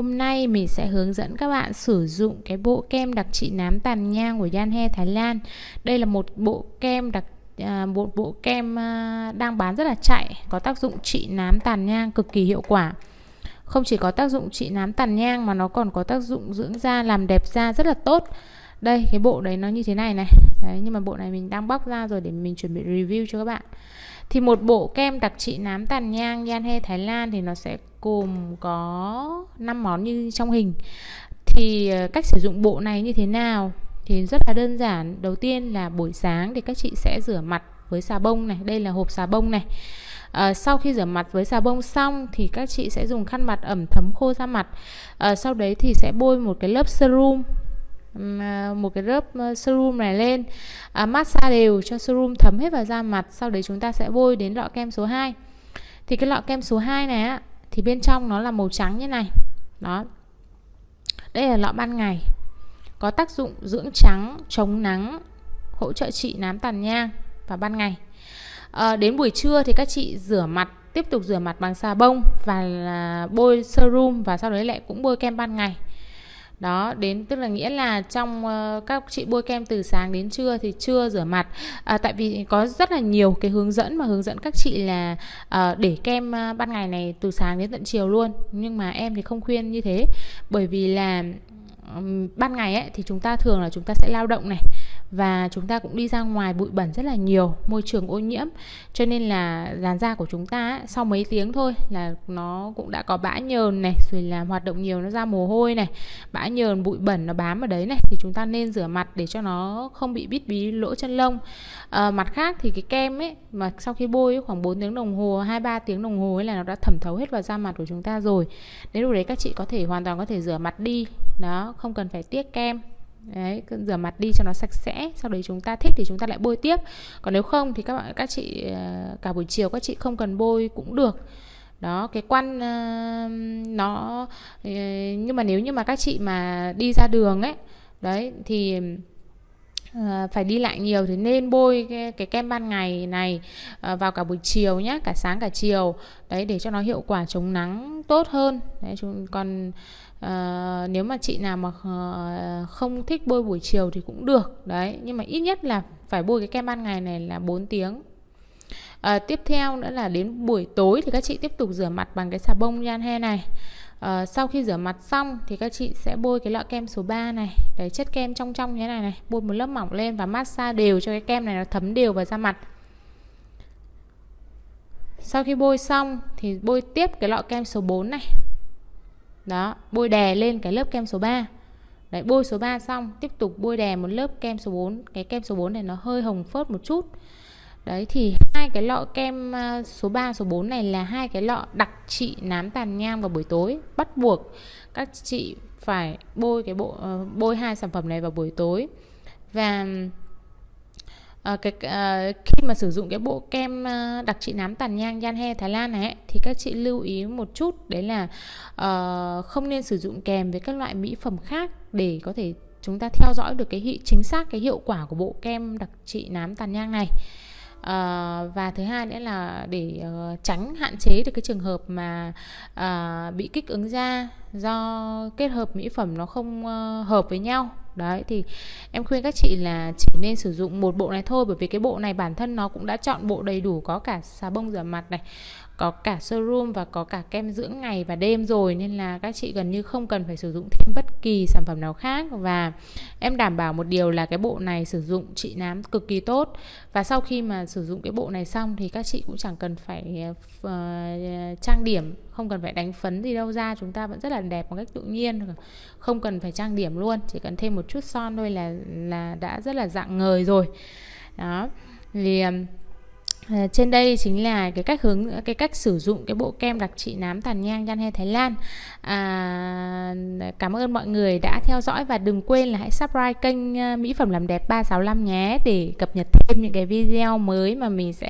hôm nay mình sẽ hướng dẫn các bạn sử dụng cái bộ kem đặc trị nám tàn nhang của Yanhe Thái Lan. Đây là một bộ kem đặc à, một bộ kem à, đang bán rất là chạy, có tác dụng trị nám tàn nhang cực kỳ hiệu quả. Không chỉ có tác dụng trị nám tàn nhang mà nó còn có tác dụng dưỡng da làm đẹp da rất là tốt. Đây cái bộ đấy nó như thế này này. Đấy nhưng mà bộ này mình đang bóc ra rồi để mình chuẩn bị review cho các bạn. Thì một bộ kem đặc trị nám tàn nhang Yanhe Thái Lan thì nó sẽ gồm có 5 món như trong hình. Thì ờ, cách sử dụng bộ này như thế nào? Thì rất là đơn giản. Đầu tiên là buổi sáng thì các chị sẽ rửa mặt với xà bông này. Đây là hộp xà bông này. À, sau khi rửa mặt với xà bông xong thì các chị sẽ dùng khăn mặt ẩm thấm khô ra mặt. À, sau đấy thì sẽ bôi một cái lớp serum à, một cái lớp serum này lên. À, massage đều cho serum thấm hết vào da mặt. Sau đấy chúng ta sẽ bôi đến lọ kem số 2 thì cái lọ kem số 2 này á thì bên trong nó là màu trắng như này. Đó. Đây là lọ ban ngày. Có tác dụng dưỡng trắng chống nắng hỗ trợ trị nám tàn nhang vào ban ngày. À, đến buổi trưa thì các chị rửa mặt tiếp tục rửa mặt bằng xà bông và là bôi serum và sau đấy lại cũng bôi kem ban ngày đó đến tức là nghĩa là trong uh, các chị bôi kem từ sáng đến trưa thì chưa rửa mặt. À, tại vì có rất là nhiều cái hướng dẫn mà hướng dẫn các chị là uh, để kem uh, ban ngày này từ sáng đến tận chiều luôn. Nhưng mà em thì không khuyên như thế. Bởi vì là um, ban ngày ấy thì chúng ta thường là chúng ta sẽ lao động này và chúng ta cũng đi ra ngoài bụi bẩn rất là nhiều môi trường ô nhiễm. Cho nên là làn da của chúng ta sau mấy tiếng thôi là nó cũng đã có bã nhờn này rồi là hoạt động nhiều nó ra mồ hôi này bã nhờn bụi bẩn nó bám ở đấy này. Thì chúng ta nên rửa mặt để cho nó không bị bít bí lỗ chân lông. À, mặt khác thì cái kem ấy mà sau khi bôi ấy, khoảng 4 tiếng đồng hồ hai ba tiếng đồng hồ ấy là nó đã thẩm thấu hết vào da mặt của chúng ta rồi. Đến lúc đấy các chị có thể hoàn toàn có thể rửa mặt đi. Đó không cần phải tiếc kem đấy rửa mặt đi cho nó sạch sẽ sau đấy chúng ta thích thì chúng ta lại bôi tiếp. Còn nếu không thì các bạn các chị ờ, cả buổi chiều các chị không cần bôi cũng được. Đó cái quan uh, nó ờ, nhưng mà nếu như mà các chị mà đi ra đường ấy đấy thì À, phải đi lại nhiều thì nên bôi cái, cái kem ban ngày này à, vào cả buổi chiều nhé cả sáng cả chiều. Đấy để cho nó hiệu quả chống nắng tốt hơn. Đấy chúng còn à, nếu mà chị nào mà không thích bôi buổi chiều thì cũng được. Đấy nhưng mà ít nhất là phải bôi cái kem ban ngày này là 4 tiếng. À, tiếp theo nữa là đến buổi tối thì các chị tiếp tục rửa mặt bằng cái xà bông nhan he này à, sau khi rửa mặt xong thì các chị sẽ bôi cái lọ kem số 3 này. Đấy chất kem trong trong như thế này này. Bôi một lớp mỏng lên và massage đều cho cái kem này nó thấm đều vào da mặt. Sau khi bôi xong thì bôi tiếp cái lọ kem số 4 này. Đó bôi đè lên cái lớp kem số 3 đấy bôi số 3 xong tiếp tục bôi đè một lớp kem số 4 cái kem số 4 này nó hơi hồng phớt một chút đấy thì hai cái lọ kem à, số 3 số 4 này là hai cái lọ đặc trị nám tàn nhang vào buổi tối bắt buộc các chị phải bôi cái bộ ờ, bôi hai sản phẩm này vào buổi tối. Và À, cái à, khi mà sử dụng cái bộ kem à, đặc trị nám tàn nhang Yanhe Thái Lan này ấy, thì các chị lưu ý một chút đấy là à, không nên sử dụng kèm với các loại mỹ phẩm khác để có thể chúng ta theo dõi được cái hiệu chính xác cái hiệu quả của bộ kem đặc trị nám tàn nhang này à, và thứ hai nữa là để uh, tránh hạn chế được cái trường hợp mà uh, bị kích ứng da do kết hợp mỹ phẩm nó không uh, hợp với nhau đấy thì em khuyên các chị là chỉ nên sử dụng một bộ này thôi bởi vì cái bộ này bản thân nó cũng đã chọn bộ đầy đủ có cả xà bông rửa mặt này có cả serum và có cả kem dưỡng ngày và đêm rồi nên là các chị gần như không cần phải sử dụng thêm bất kỳ sản phẩm nào khác. Và em đảm bảo một điều là cái bộ này sử dụng trị nám cực kỳ tốt. Và sau khi mà sử dụng cái bộ này xong thì các chị cũng chẳng cần phải uh, trang điểm không cần phải đánh phấn gì đâu ra chúng ta vẫn rất là đẹp một cách tự nhiên. Không cần phải trang điểm luôn chỉ cần thêm một chút son thôi là là đã rất là dạng ngời rồi. Đó. Thì À, trên đây chính là cái cách hướng cái cách sử dụng cái bộ kem đặc trị nám tàn nhang nhan he Thái Lan. À, cảm ơn mọi người đã theo dõi và đừng quên là hãy subscribe kênh Mỹ phẩm làm đẹp 365 nhé để cập nhật thêm những cái video mới mà mình sẽ